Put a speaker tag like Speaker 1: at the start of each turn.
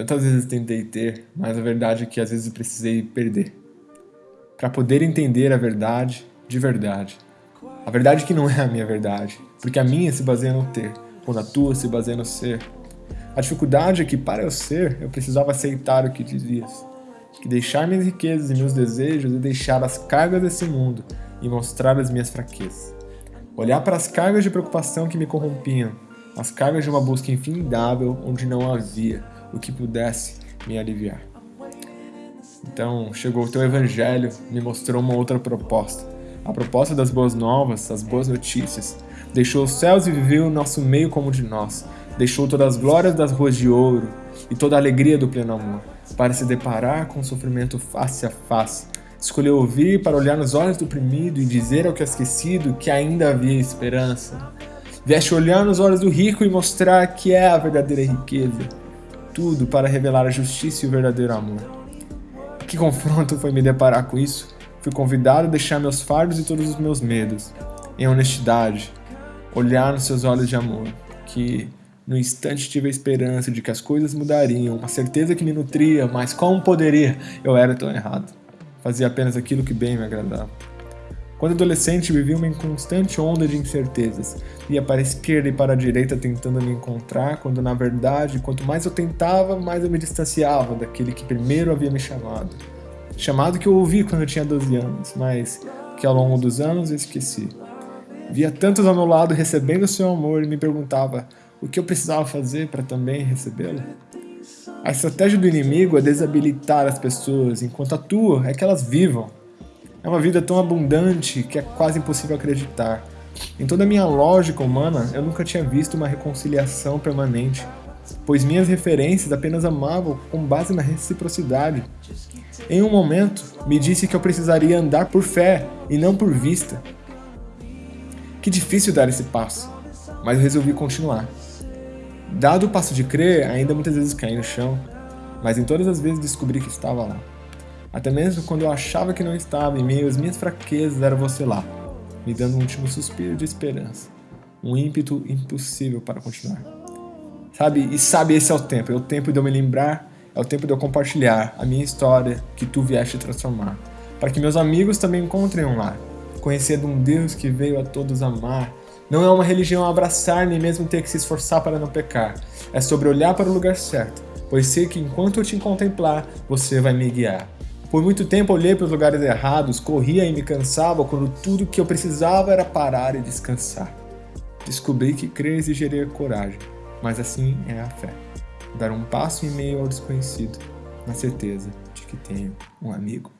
Speaker 1: Tantas vezes tentei ter, mas a verdade é que às vezes precisei perder. Para poder entender a verdade de verdade. A verdade que não é a minha verdade, porque a minha se baseia no ter, quando a tua se baseia no ser. A dificuldade é que para eu ser, eu precisava aceitar o que dizias. Que deixar minhas riquezas e meus desejos e deixar as cargas desse mundo e mostrar as minhas fraquezas. Olhar para as cargas de preocupação que me corrompiam, as cargas de uma busca infindável onde não havia o que pudesse me aliviar. Então, chegou o teu evangelho, me mostrou uma outra proposta. A proposta das boas novas, as boas notícias. Deixou os céus e viveu o nosso meio como de nós. Deixou todas as glórias das ruas de ouro e toda a alegria do pleno amor, para se deparar com o sofrimento face a face. Escolheu ouvir para olhar nos olhos do oprimido e dizer ao que é esquecido que ainda havia esperança. Veste olhar nos olhos do rico e mostrar que é a verdadeira riqueza. Tudo para revelar a justiça e o verdadeiro amor. Que confronto foi me deparar com isso? Fui convidado a deixar meus fardos e todos os meus medos, em honestidade, olhar nos seus olhos de amor, que no instante tive a esperança de que as coisas mudariam, uma certeza que me nutria, mas como poderia? Eu era tão errado. Fazia apenas aquilo que bem me agradava. Quando adolescente, vivia uma inconstante onda de incertezas. Ia para a esquerda e para a direita tentando me encontrar, quando na verdade, quanto mais eu tentava, mais eu me distanciava daquele que primeiro havia me chamado. Chamado que eu ouvi quando eu tinha 12 anos, mas que ao longo dos anos eu esqueci. Via tantos ao meu lado recebendo o seu amor e me perguntava o que eu precisava fazer para também recebê-lo. A estratégia do inimigo é desabilitar as pessoas, enquanto a tua é que elas vivam. É uma vida tão abundante que é quase impossível acreditar. Em toda a minha lógica humana, eu nunca tinha visto uma reconciliação permanente, pois minhas referências apenas amavam com base na reciprocidade. Em um momento, me disse que eu precisaria andar por fé e não por vista. Que difícil dar esse passo, mas eu resolvi continuar. Dado o passo de crer, ainda muitas vezes caí no chão, mas em todas as vezes descobri que estava lá. Até mesmo quando eu achava que não estava, em meio às minhas fraquezas, era você lá, me dando um último suspiro de esperança. Um ímpeto impossível para continuar. Sabe? E sabe, esse é o tempo. É o tempo de eu me lembrar, é o tempo de eu compartilhar a minha história que tu vieste transformar. Para que meus amigos também encontrem um lar. Conhecer de um Deus que veio a todos amar. Não é uma religião abraçar nem mesmo ter que se esforçar para não pecar. É sobre olhar para o lugar certo, pois sei que enquanto eu te contemplar, você vai me guiar. Por muito tempo olhei para os lugares errados, corria e me cansava quando tudo que eu precisava era parar e descansar. Descobri que crer exigiria coragem, mas assim é a fé. Dar um passo em meio ao desconhecido, na certeza de que tenho um amigo.